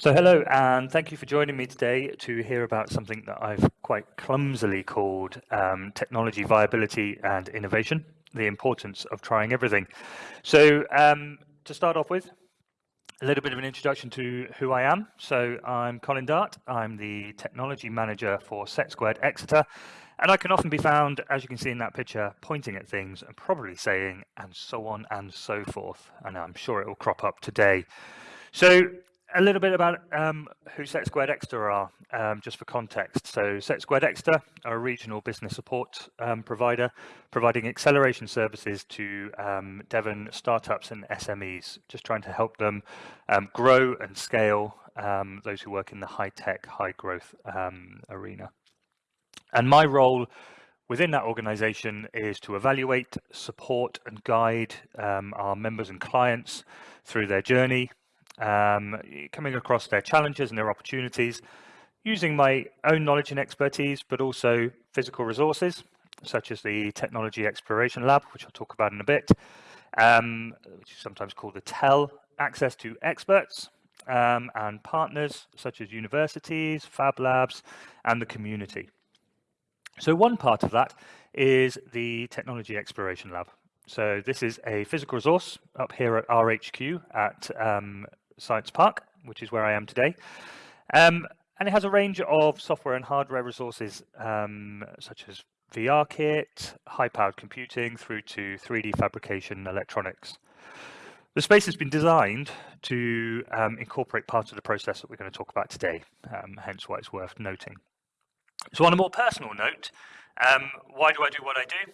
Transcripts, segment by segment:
So hello, and thank you for joining me today to hear about something that I've quite clumsily called um, technology viability and innovation, the importance of trying everything. So um, to start off with, a little bit of an introduction to who I am. So I'm Colin Dart. I'm the technology manager for Set Squared Exeter. And I can often be found, as you can see in that picture, pointing at things and probably saying, and so on and so forth. And I'm sure it will crop up today. So a little bit about um, who Set Squared Exeter are, um, just for context. So Set Squared Exeter are a regional business support um, provider, providing acceleration services to um, Devon startups and SMEs, just trying to help them um, grow and scale um, those who work in the high-tech, high-growth arena. And my role within that organization is to evaluate, support and guide our members and clients through their journey um, coming across their challenges and their opportunities, using my own knowledge and expertise, but also physical resources, such as the Technology Exploration Lab, which I'll talk about in a bit, um, which is sometimes called the TEL, access to experts um, and partners, such as universities, fab labs, and the community. So one part of that is the Technology Exploration Lab. So this is a physical resource up here at RHQ at um, Science Park, which is where I am today. Um, and it has a range of software and hardware resources, um, such as VR kit, high-powered computing, through to 3D fabrication electronics. The space has been designed to um, incorporate part of the process that we're going to talk about today, um, hence why it's worth noting. So on a more personal note, um, why do I do what I do?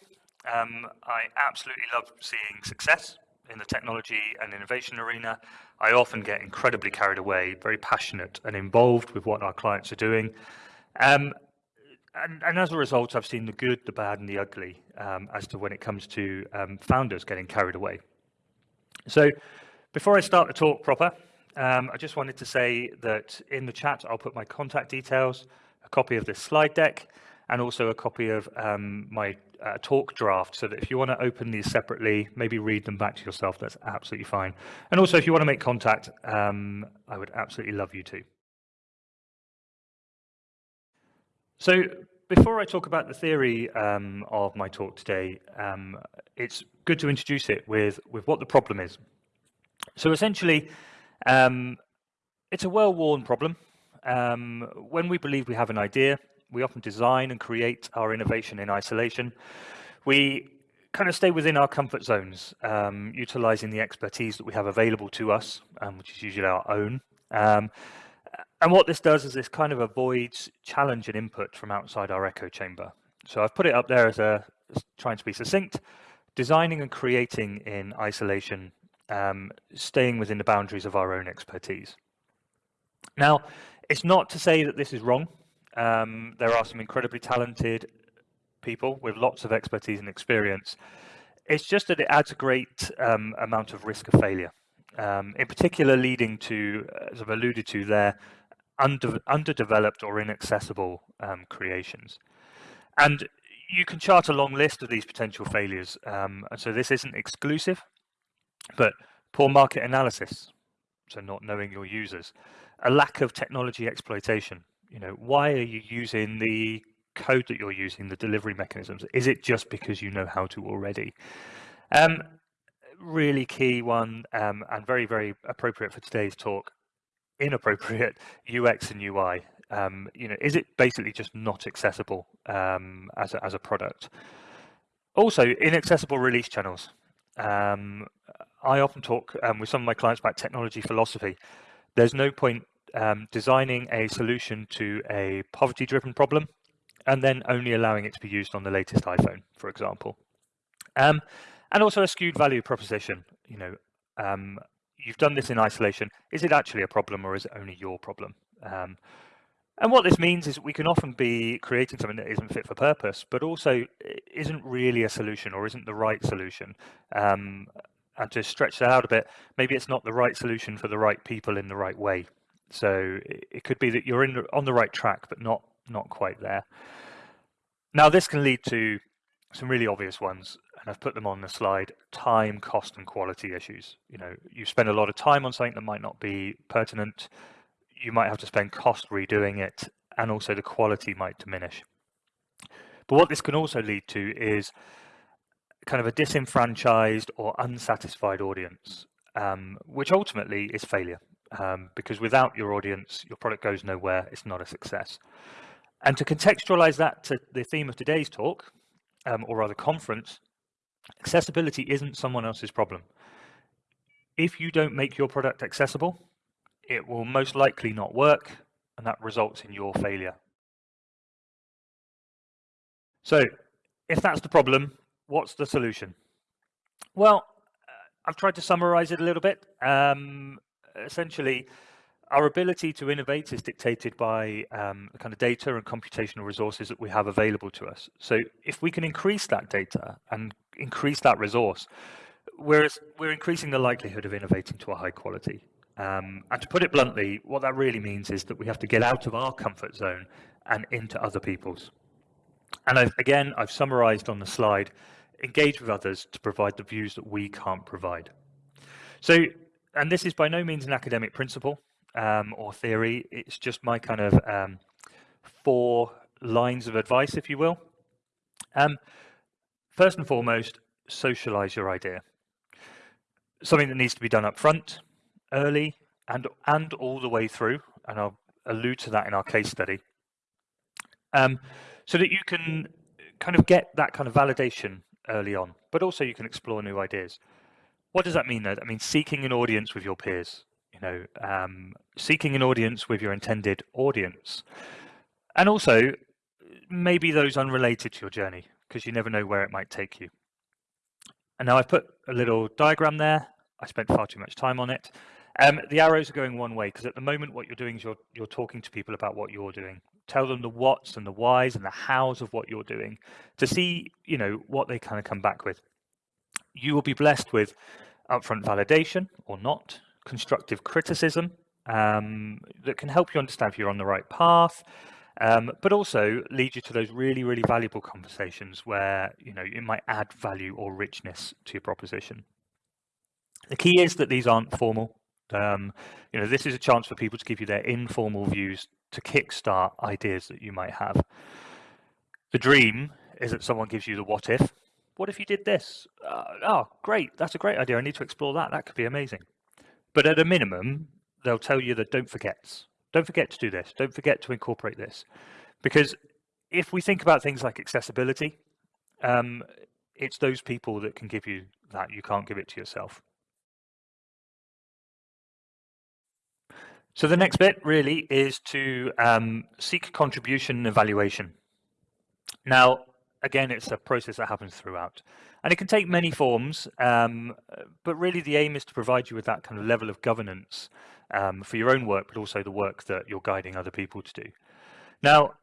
Um, I absolutely love seeing success in the technology and innovation arena, I often get incredibly carried away, very passionate and involved with what our clients are doing. Um, and, and, as a result, I've seen the good, the bad, and the ugly um, as to when it comes to um, founders getting carried away. So before I start the talk proper, um, I just wanted to say that in the chat, I'll put my contact details, a copy of this slide deck, and also a copy of um, my uh, talk draft so that if you want to open these separately, maybe read them back to yourself, that's absolutely fine. And also if you want to make contact, um, I would absolutely love you to. So before I talk about the theory um, of my talk today, um, it's good to introduce it with, with what the problem is. So essentially, um, it's a well-worn problem. Um, when we believe we have an idea, we often design and create our innovation in isolation. We kind of stay within our comfort zones, um, utilizing the expertise that we have available to us, um, which is usually our own. Um, and what this does is this kind of avoids challenge and input from outside our echo chamber. So I've put it up there as a as trying to be succinct, designing and creating in isolation, um, staying within the boundaries of our own expertise. Now, it's not to say that this is wrong. Um, there are some incredibly talented people with lots of expertise and experience. It's just that it adds a great um, amount of risk of failure, um, in particular leading to, as I've alluded to there, under, underdeveloped or inaccessible um, creations. And you can chart a long list of these potential failures. Um, and so this isn't exclusive, but poor market analysis, so not knowing your users, a lack of technology exploitation, you know, why are you using the code that you're using, the delivery mechanisms? Is it just because you know how to already? Um, really key one um, and very, very appropriate for today's talk, inappropriate UX and UI. Um, you know, is it basically just not accessible um, as, a, as a product? Also, inaccessible release channels. Um, I often talk um, with some of my clients about technology philosophy. There's no point um, designing a solution to a poverty-driven problem and then only allowing it to be used on the latest iPhone, for example. Um, and also a skewed value proposition. You know, um, you've done this in isolation. Is it actually a problem or is it only your problem? Um, and what this means is we can often be creating something that isn't fit for purpose, but also isn't really a solution or isn't the right solution. Um, and to stretch that out a bit, maybe it's not the right solution for the right people in the right way. So it could be that you're in on the right track, but not not quite there. Now this can lead to some really obvious ones, and I've put them on the slide, time, cost, and quality issues. You know, you spend a lot of time on something that might not be pertinent. you might have to spend cost redoing it, and also the quality might diminish. But what this can also lead to is kind of a disenfranchised or unsatisfied audience, um, which ultimately is failure. Um, because without your audience, your product goes nowhere, it's not a success. And to contextualize that to the theme of today's talk, um, or rather conference, accessibility isn't someone else's problem. If you don't make your product accessible, it will most likely not work, and that results in your failure. So if that's the problem, what's the solution? Well, uh, I've tried to summarize it a little bit. Um, essentially, our ability to innovate is dictated by um, the kind of data and computational resources that we have available to us. So if we can increase that data and increase that resource, we're, we're increasing the likelihood of innovating to a high quality. Um, and to put it bluntly, what that really means is that we have to get out of our comfort zone and into other people's. And I've, again, I've summarized on the slide, engage with others to provide the views that we can't provide. So, and this is by no means an academic principle um, or theory, it's just my kind of um, four lines of advice, if you will. Um, first and foremost, socialize your idea. Something that needs to be done up front, early, and, and all the way through, and I'll allude to that in our case study. Um, so that you can kind of get that kind of validation early on, but also you can explore new ideas. What does that mean though? That means seeking an audience with your peers, you know, um, seeking an audience with your intended audience. And also maybe those unrelated to your journey, because you never know where it might take you. And now I've put a little diagram there. I spent far too much time on it. Um, the arrows are going one way because at the moment what you're doing is you're, you're talking to people about what you're doing tell them the whats and the whys and the hows of what you're doing to see, you know, what they kind of come back with. You will be blessed with upfront validation or not, constructive criticism um, that can help you understand if you're on the right path, um, but also lead you to those really, really valuable conversations where, you know, it might add value or richness to your proposition. The key is that these aren't formal. Um, you know, this is a chance for people to give you their informal views to kickstart ideas that you might have. The dream is that someone gives you the what if. What if you did this? Uh, oh, great. That's a great idea. I need to explore that. That could be amazing. But at a minimum, they'll tell you that don't forget. Don't forget to do this. Don't forget to incorporate this. Because if we think about things like accessibility, um, it's those people that can give you that. You can't give it to yourself. So the next bit really is to um, seek contribution and evaluation. Now, again, it's a process that happens throughout. And it can take many forms, um, but really the aim is to provide you with that kind of level of governance um, for your own work, but also the work that you're guiding other people to do. Now,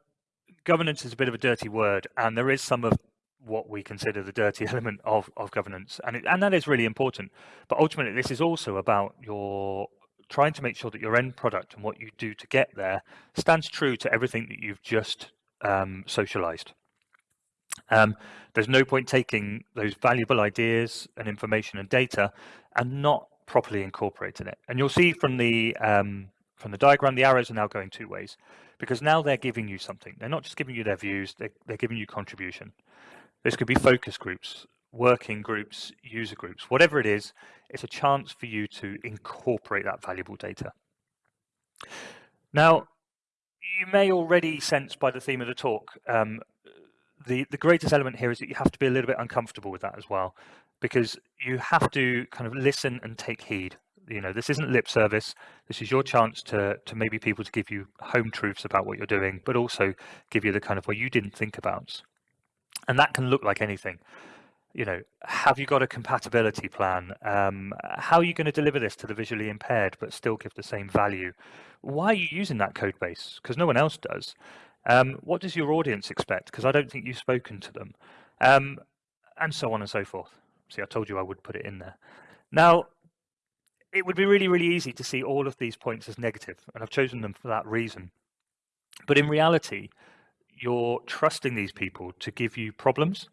governance is a bit of a dirty word, and there is some of what we consider the dirty element of, of governance, and, it, and that is really important. But ultimately, this is also about your trying to make sure that your end product and what you do to get there stands true to everything that you've just um, socialized. Um, there's no point taking those valuable ideas and information and data and not properly incorporating it. And you'll see from the um, from the diagram, the arrows are now going two ways because now they're giving you something. They're not just giving you their views, they're, they're giving you contribution. This could be focus groups, working groups, user groups, whatever it is, it's a chance for you to incorporate that valuable data. Now, you may already sense by the theme of the talk, um, the, the greatest element here is that you have to be a little bit uncomfortable with that as well, because you have to kind of listen and take heed. You know, this isn't lip service. This is your chance to, to maybe people to give you home truths about what you're doing, but also give you the kind of what you didn't think about. And that can look like anything you know, have you got a compatibility plan? Um, how are you going to deliver this to the visually impaired but still give the same value? Why are you using that code base? Because no one else does. Um, what does your audience expect? Because I don't think you've spoken to them. Um, and so on and so forth. See, I told you I would put it in there. Now, it would be really, really easy to see all of these points as negative, and I've chosen them for that reason. But in reality, you're trusting these people to give you problems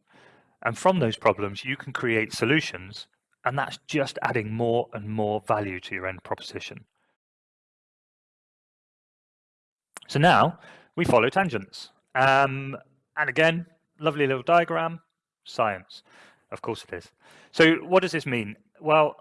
and from those problems, you can create solutions, and that's just adding more and more value to your end proposition. So now we follow tangents. Um, and again, lovely little diagram, science. Of course it is. So what does this mean? Well,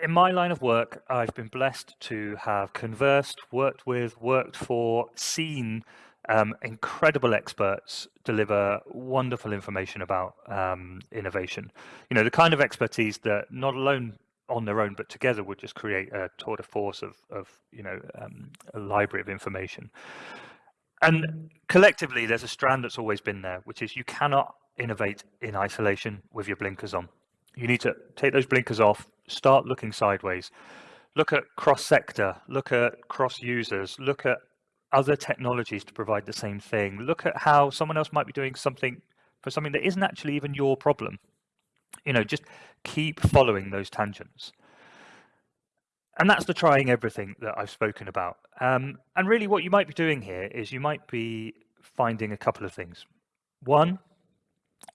in my line of work, I've been blessed to have conversed, worked with, worked for, seen um, incredible experts deliver wonderful information about um, innovation. You know, the kind of expertise that not alone on their own, but together would just create a tour de force of, of you know, um, a library of information. And collectively, there's a strand that's always been there, which is you cannot innovate in isolation with your blinkers on. You need to take those blinkers off, start looking sideways, look at cross sector, look at cross users, look at other technologies to provide the same thing, look at how someone else might be doing something for something that isn't actually even your problem. You know, just keep following those tangents. And that's the trying everything that I've spoken about. Um, and really what you might be doing here is you might be finding a couple of things. One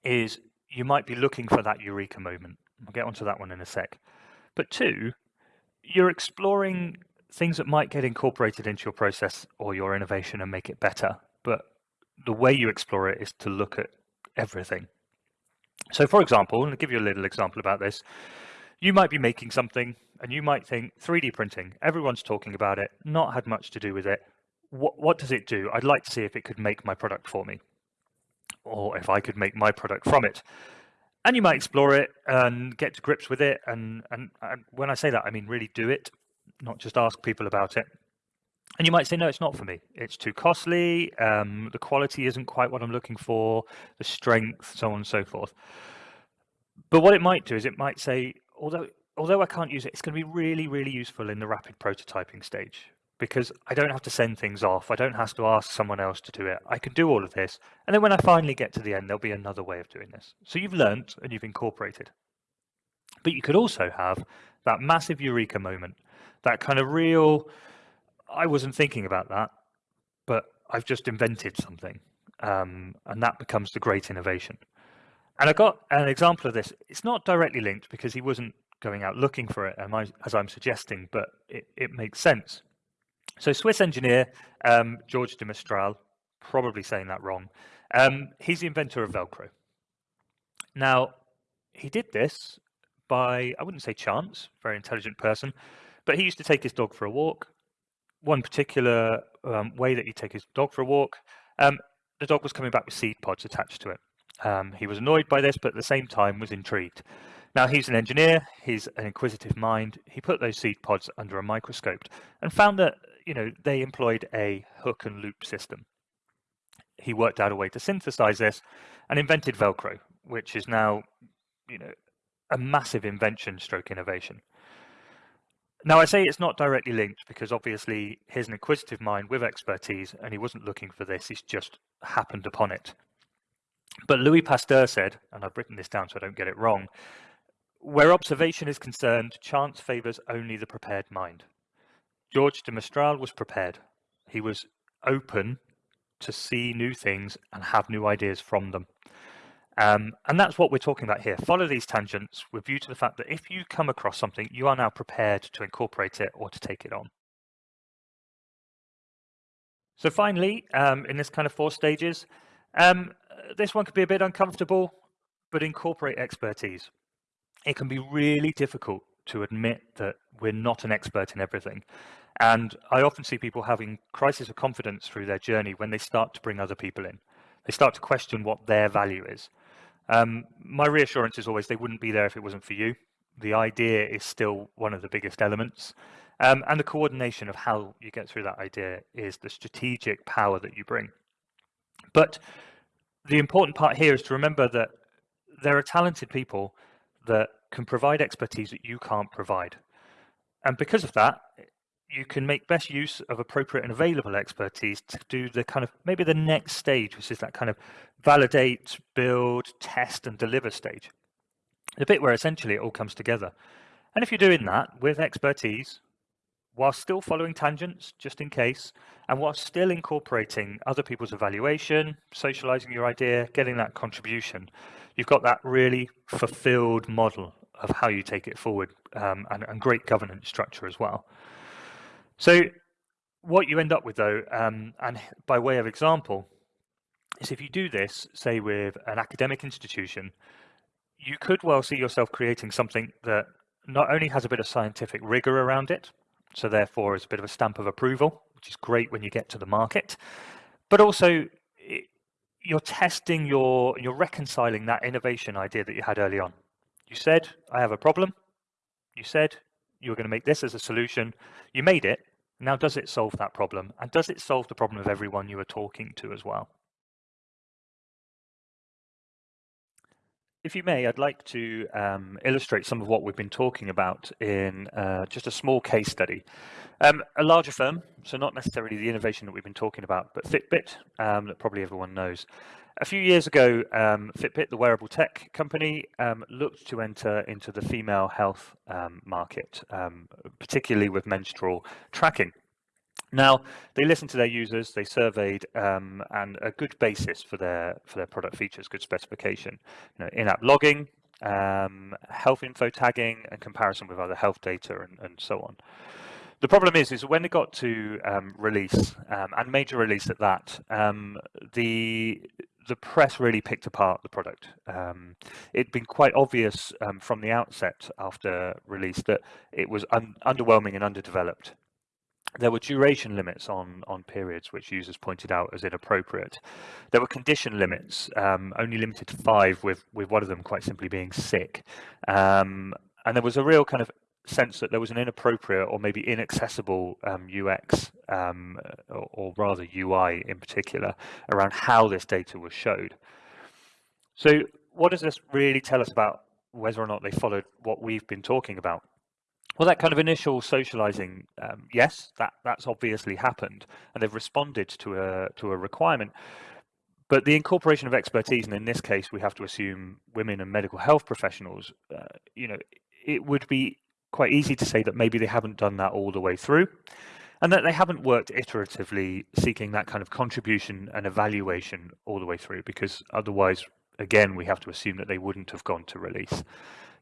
is you might be looking for that eureka moment. I'll get onto that one in a sec. But two, you're exploring things that might get incorporated into your process or your innovation and make it better. But the way you explore it is to look at everything. So for example, and I'll give you a little example about this, you might be making something and you might think 3D printing, everyone's talking about it, not had much to do with it. What, what does it do? I'd like to see if it could make my product for me or if I could make my product from it. And you might explore it and get to grips with it. And, and, and when I say that, I mean really do it, not just ask people about it. And you might say, no, it's not for me. It's too costly. Um, the quality isn't quite what I'm looking for, the strength, so on and so forth. But what it might do is it might say, although although I can't use it, it's going to be really, really useful in the rapid prototyping stage because I don't have to send things off. I don't have to ask someone else to do it. I can do all of this. And then when I finally get to the end, there'll be another way of doing this. So you've learned and you've incorporated. But you could also have that massive eureka moment, that kind of real, I wasn't thinking about that, but I've just invented something. Um, and that becomes the great innovation. And I got an example of this. It's not directly linked because he wasn't going out looking for it, as I'm suggesting, but it, it makes sense. So Swiss engineer um, George de Mestral, probably saying that wrong, um, he's the inventor of Velcro. Now, he did this by, I wouldn't say chance, very intelligent person, but he used to take his dog for a walk. One particular um, way that he'd take his dog for a walk, um, the dog was coming back with seed pods attached to it. Um, he was annoyed by this, but at the same time was intrigued. Now he's an engineer, he's an inquisitive mind. He put those seed pods under a microscope and found that you know they employed a hook and loop system. He worked out a way to synthesize this and invented Velcro, which is now you know a massive invention stroke innovation. Now I say it's not directly linked because obviously he's an inquisitive mind with expertise and he wasn't looking for this, he's just happened upon it. But Louis Pasteur said, and I've written this down so I don't get it wrong, where observation is concerned, chance favours only the prepared mind. George de Mestral was prepared. He was open to see new things and have new ideas from them. Um, and that's what we're talking about here. Follow these tangents with view to the fact that if you come across something, you are now prepared to incorporate it or to take it on. So finally, um, in this kind of four stages, um, this one could be a bit uncomfortable, but incorporate expertise it can be really difficult to admit that we're not an expert in everything. And I often see people having crisis of confidence through their journey when they start to bring other people in. They start to question what their value is. Um, my reassurance is always they wouldn't be there if it wasn't for you. The idea is still one of the biggest elements. Um, and the coordination of how you get through that idea is the strategic power that you bring. But the important part here is to remember that there are talented people that can provide expertise that you can't provide. And because of that, you can make best use of appropriate and available expertise to do the kind of maybe the next stage, which is that kind of validate, build, test, and deliver stage. The bit where essentially it all comes together. And if you're doing that with expertise, while still following tangents, just in case, and while still incorporating other people's evaluation, socializing your idea, getting that contribution, you've got that really fulfilled model of how you take it forward um, and, and great governance structure as well. So what you end up with though, um, and by way of example, is if you do this, say with an academic institution, you could well see yourself creating something that not only has a bit of scientific rigor around it, so therefore is a bit of a stamp of approval, which is great when you get to the market, but also it, you're testing your, you're reconciling that innovation idea that you had early on. You said, I have a problem. You said you were going to make this as a solution. You made it. Now, does it solve that problem? And does it solve the problem of everyone you were talking to as well? If you may, I'd like to um, illustrate some of what we've been talking about in uh, just a small case study. Um, a larger firm, so not necessarily the innovation that we've been talking about, but Fitbit, um, that probably everyone knows. A few years ago, um, Fitbit, the wearable tech company, um, looked to enter into the female health um, market, particularly with menstrual tracking. Now, they listened to their users, they surveyed, um, and a good basis for their for their product features, good specification. You know, in-app logging, um, health info tagging, and comparison with other health data, and, and so on. The problem is, is when it got to um, release um, and major release at that, um, the the press really picked apart the product. Um, it'd been quite obvious um, from the outset after release that it was un underwhelming and underdeveloped. There were duration limits on, on periods, which users pointed out as inappropriate. There were condition limits, um, only limited to five, with, with one of them quite simply being sick. Um, and there was a real kind of sense that there was an inappropriate or maybe inaccessible um, UX, um, or, or, rather UI in particular, around how this data was showed. So what does this really tell us about whether or not they followed what we've been talking about? Well, that kind of initial socializing, um, yes, that that's obviously happened, and they've responded to a to a requirement. But the incorporation of expertise, and in this case, we have to assume women and medical health professionals. Uh, you know, it would be quite easy to say that maybe they haven't done that all the way through, and that they haven't worked iteratively seeking that kind of contribution and evaluation all the way through, because otherwise, again, we have to assume that they wouldn't have gone to release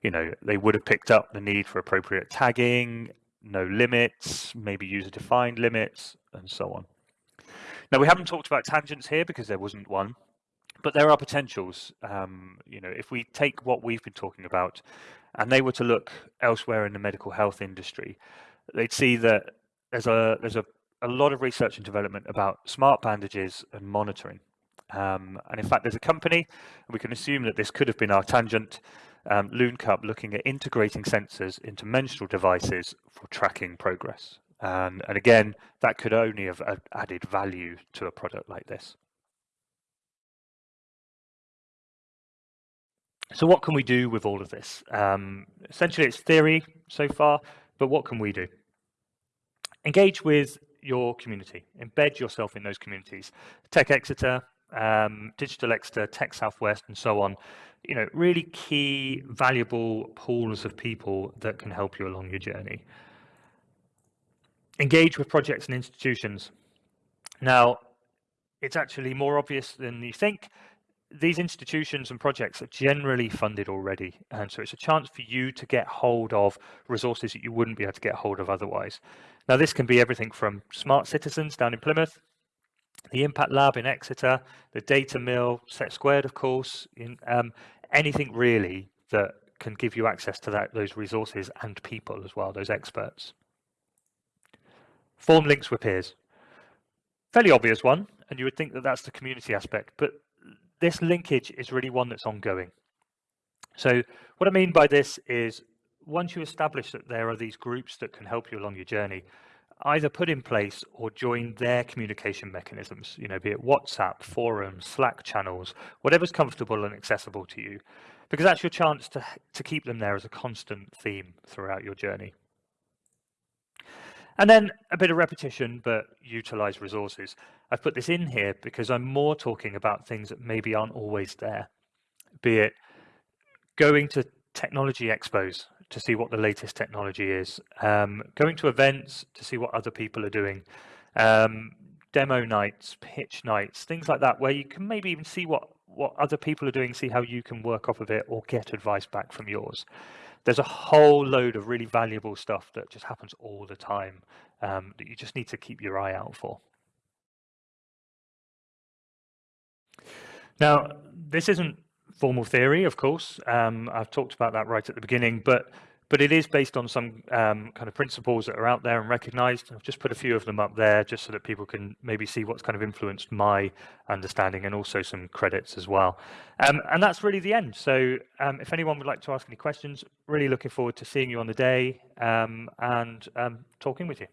you know, they would have picked up the need for appropriate tagging, no limits, maybe user defined limits, and so on. Now, we haven't talked about tangents here because there wasn't one, but there are potentials. Um, you know, if we take what we've been talking about and they were to look elsewhere in the medical health industry, they'd see that there's a there's a, a lot of research and development about smart bandages and monitoring. Um, and in fact, there's a company, we can assume that this could have been our tangent, um, LoonCup looking at integrating sensors into menstrual devices for tracking progress. And, and again, that could only have added value to a product like this. So what can we do with all of this? Um, essentially, it's theory so far, but what can we do? Engage with your community, embed yourself in those communities. Tech Exeter, um, Digital Exeter, Tech Southwest, and so on you know, really key, valuable pools of people that can help you along your journey. Engage with projects and institutions. Now, it's actually more obvious than you think. These institutions and projects are generally funded already, and so it's a chance for you to get hold of resources that you wouldn't be able to get hold of otherwise. Now, this can be everything from smart citizens down in Plymouth the Impact Lab in Exeter, the Data Mill, Set Squared, of course, in, um, anything really that can give you access to that, those resources and people as well, those experts. Form links with peers. Fairly obvious one, and you would think that that's the community aspect, but this linkage is really one that's ongoing. So what I mean by this is once you establish that there are these groups that can help you along your journey, either put in place or join their communication mechanisms, you know, be it WhatsApp, forums, Slack channels, whatever's comfortable and accessible to you, because that's your chance to, to keep them there as a constant theme throughout your journey. And then a bit of repetition, but utilize resources. I've put this in here because I'm more talking about things that maybe aren't always there, be it going to technology expos to see what the latest technology is, um, going to events to see what other people are doing, um, demo nights, pitch nights, things like that, where you can maybe even see what, what other people are doing, see how you can work off of it or get advice back from yours. there's a whole load of really valuable stuff that just happens all the time um, that you just need to keep your eye out for. Now, this isn't formal theory, of course. Um, I've talked about that right at the beginning, but but it is based on some um, kind of principles that are out there and recognized. I've just put a few of them up there just so that people can maybe see what's kind of influenced my understanding and also some credits as well. Um, and that's really the end. So um, if anyone would like to ask any questions, really looking forward to seeing you on the day um, and um, talking with you.